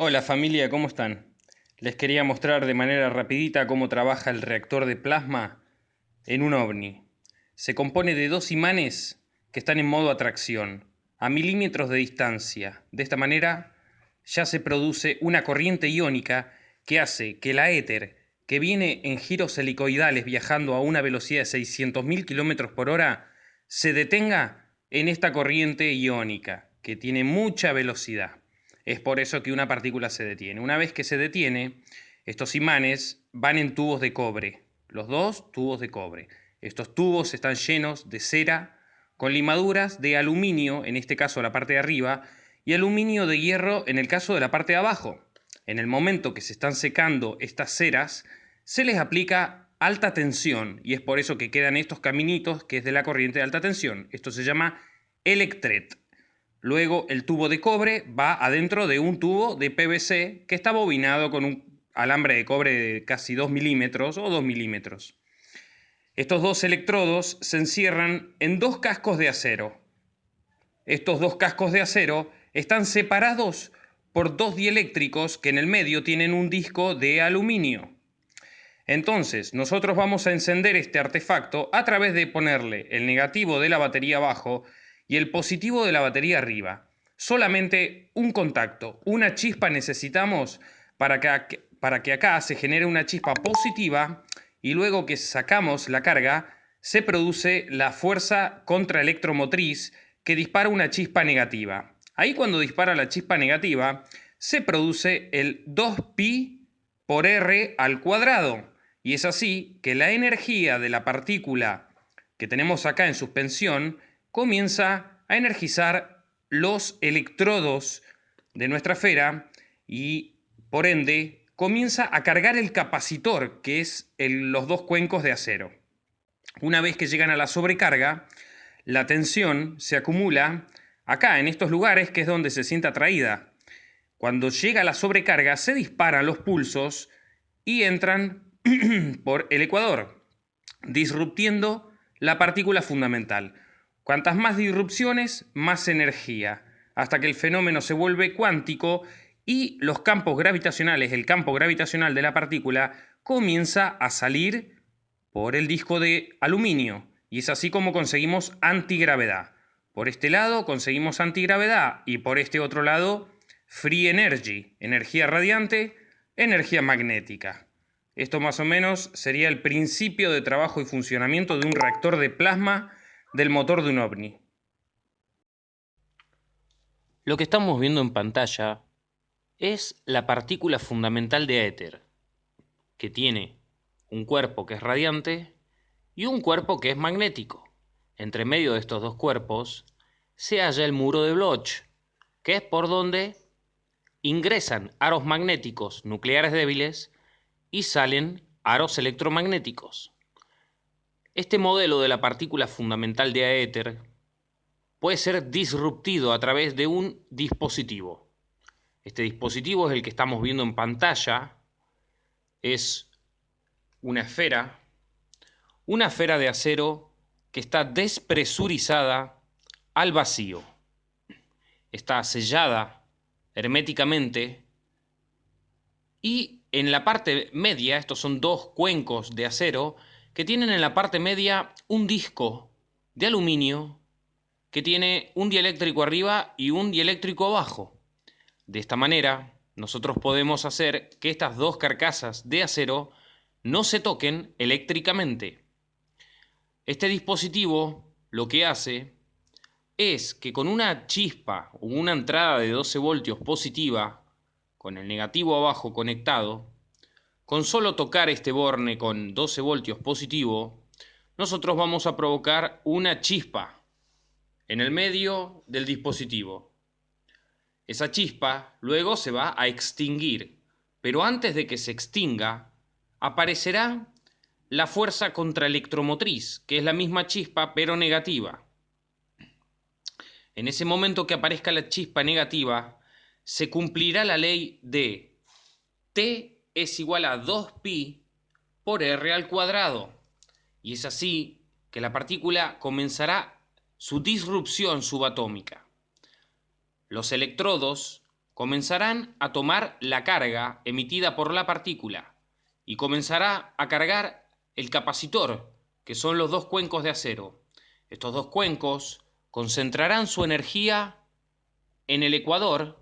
Hola familia, ¿cómo están? Les quería mostrar de manera rapidita cómo trabaja el reactor de plasma en un ovni. Se compone de dos imanes que están en modo atracción, a milímetros de distancia. De esta manera ya se produce una corriente iónica que hace que la éter, que viene en giros helicoidales viajando a una velocidad de 600.000 km por hora, se detenga en esta corriente iónica, que tiene mucha velocidad. Es por eso que una partícula se detiene. Una vez que se detiene, estos imanes van en tubos de cobre, los dos tubos de cobre. Estos tubos están llenos de cera con limaduras de aluminio, en este caso la parte de arriba, y aluminio de hierro en el caso de la parte de abajo. En el momento que se están secando estas ceras, se les aplica alta tensión y es por eso que quedan estos caminitos que es de la corriente de alta tensión. Esto se llama electret. Luego el tubo de cobre va adentro de un tubo de PVC que está bobinado con un alambre de cobre de casi 2 milímetros o 2 milímetros. Estos dos electrodos se encierran en dos cascos de acero. Estos dos cascos de acero están separados por dos dieléctricos que en el medio tienen un disco de aluminio. Entonces, nosotros vamos a encender este artefacto a través de ponerle el negativo de la batería abajo y el positivo de la batería arriba. Solamente un contacto, una chispa necesitamos para que, para que acá se genere una chispa positiva y luego que sacamos la carga se produce la fuerza contraelectromotriz que dispara una chispa negativa. Ahí cuando dispara la chispa negativa se produce el 2pi por r al cuadrado. Y es así que la energía de la partícula que tenemos acá en suspensión comienza a energizar los electrodos de nuestra esfera y por ende comienza a cargar el capacitor, que es los dos cuencos de acero. Una vez que llegan a la sobrecarga, la tensión se acumula acá, en estos lugares, que es donde se siente atraída. Cuando llega la sobrecarga, se disparan los pulsos y entran por el ecuador, disruptiendo la partícula fundamental. Cuantas más disrupciones, más energía, hasta que el fenómeno se vuelve cuántico y los campos gravitacionales, el campo gravitacional de la partícula, comienza a salir por el disco de aluminio. Y es así como conseguimos antigravedad. Por este lado conseguimos antigravedad y por este otro lado free energy, energía radiante, energía magnética. Esto más o menos sería el principio de trabajo y funcionamiento de un reactor de plasma del motor de un ovni. Lo que estamos viendo en pantalla es la partícula fundamental de éter, que tiene un cuerpo que es radiante y un cuerpo que es magnético. Entre medio de estos dos cuerpos se halla el muro de Bloch, que es por donde ingresan aros magnéticos nucleares débiles y salen aros electromagnéticos. Este modelo de la partícula fundamental de aéter puede ser disruptido a través de un dispositivo. Este dispositivo es el que estamos viendo en pantalla. Es una esfera, una esfera de acero que está despresurizada al vacío. Está sellada herméticamente y en la parte media, estos son dos cuencos de acero, que tienen en la parte media un disco de aluminio que tiene un dieléctrico arriba y un dieléctrico abajo. De esta manera, nosotros podemos hacer que estas dos carcasas de acero no se toquen eléctricamente. Este dispositivo lo que hace es que con una chispa o una entrada de 12 voltios positiva, con el negativo abajo conectado, con solo tocar este borne con 12 voltios positivo, nosotros vamos a provocar una chispa en el medio del dispositivo. Esa chispa luego se va a extinguir, pero antes de que se extinga, aparecerá la fuerza contraelectromotriz, que es la misma chispa pero negativa. En ese momento que aparezca la chispa negativa, se cumplirá la ley de T es igual a 2pi por r al cuadrado. Y es así que la partícula comenzará su disrupción subatómica. Los electrodos comenzarán a tomar la carga emitida por la partícula y comenzará a cargar el capacitor, que son los dos cuencos de acero. Estos dos cuencos concentrarán su energía en el ecuador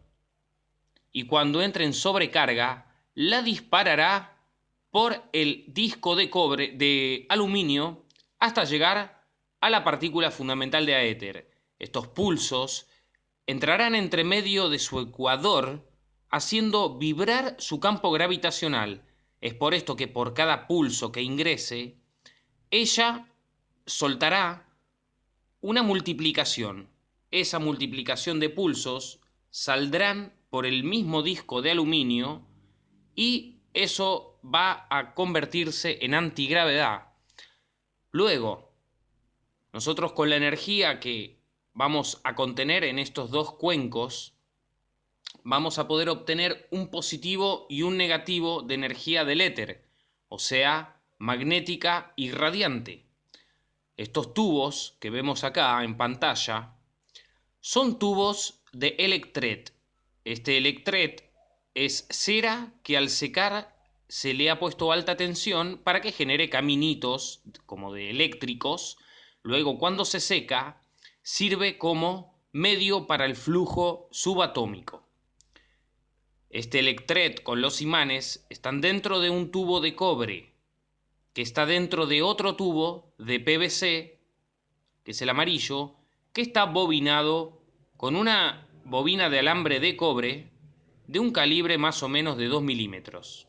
y cuando entre en sobrecarga la disparará por el disco de cobre de aluminio hasta llegar a la partícula fundamental de aéter. Estos pulsos entrarán entre medio de su ecuador haciendo vibrar su campo gravitacional. Es por esto que por cada pulso que ingrese, ella soltará una multiplicación. Esa multiplicación de pulsos saldrán por el mismo disco de aluminio y eso va a convertirse en antigravedad. Luego, nosotros con la energía que vamos a contener en estos dos cuencos, vamos a poder obtener un positivo y un negativo de energía del éter, o sea, magnética y radiante. Estos tubos que vemos acá en pantalla son tubos de electret. Este electret es cera que al secar se le ha puesto alta tensión para que genere caminitos como de eléctricos. Luego cuando se seca sirve como medio para el flujo subatómico. Este electret con los imanes están dentro de un tubo de cobre que está dentro de otro tubo de PVC, que es el amarillo, que está bobinado con una bobina de alambre de cobre de un calibre más o menos de 2 milímetros.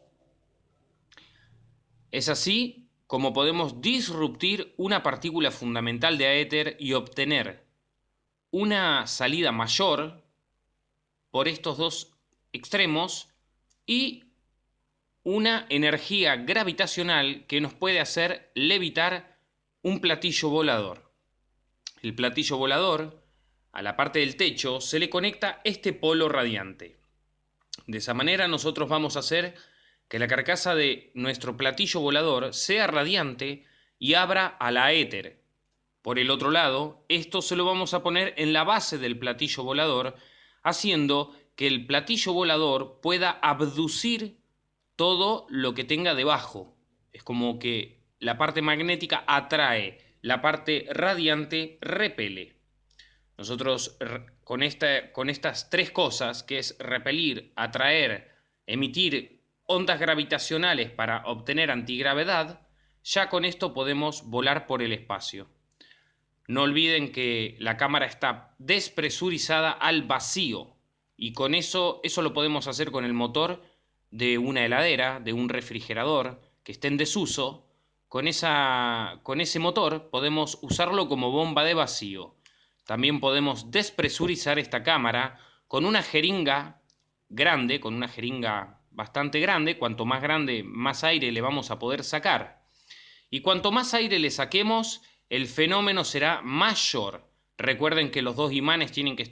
Es así como podemos disruptir una partícula fundamental de aéter y obtener una salida mayor por estos dos extremos y una energía gravitacional que nos puede hacer levitar un platillo volador. El platillo volador, a la parte del techo, se le conecta este polo radiante. De esa manera nosotros vamos a hacer que la carcasa de nuestro platillo volador sea radiante y abra a la éter, por el otro lado, esto se lo vamos a poner en la base del platillo volador, haciendo que el platillo volador pueda abducir todo lo que tenga debajo. Es como que la parte magnética atrae, la parte radiante repele. Nosotros con, con estas tres cosas, que es repelir, atraer, emitir ondas gravitacionales para obtener antigravedad, ya con esto podemos volar por el espacio. No olviden que la cámara está despresurizada al vacío y con eso, eso lo podemos hacer con el motor de una heladera, de un refrigerador que esté en desuso. Con, esa, con ese motor podemos usarlo como bomba de vacío. También podemos despresurizar esta cámara con una jeringa grande, con una jeringa bastante grande. Cuanto más grande, más aire le vamos a poder sacar. Y cuanto más aire le saquemos, el fenómeno será mayor. Recuerden que los dos imanes tienen que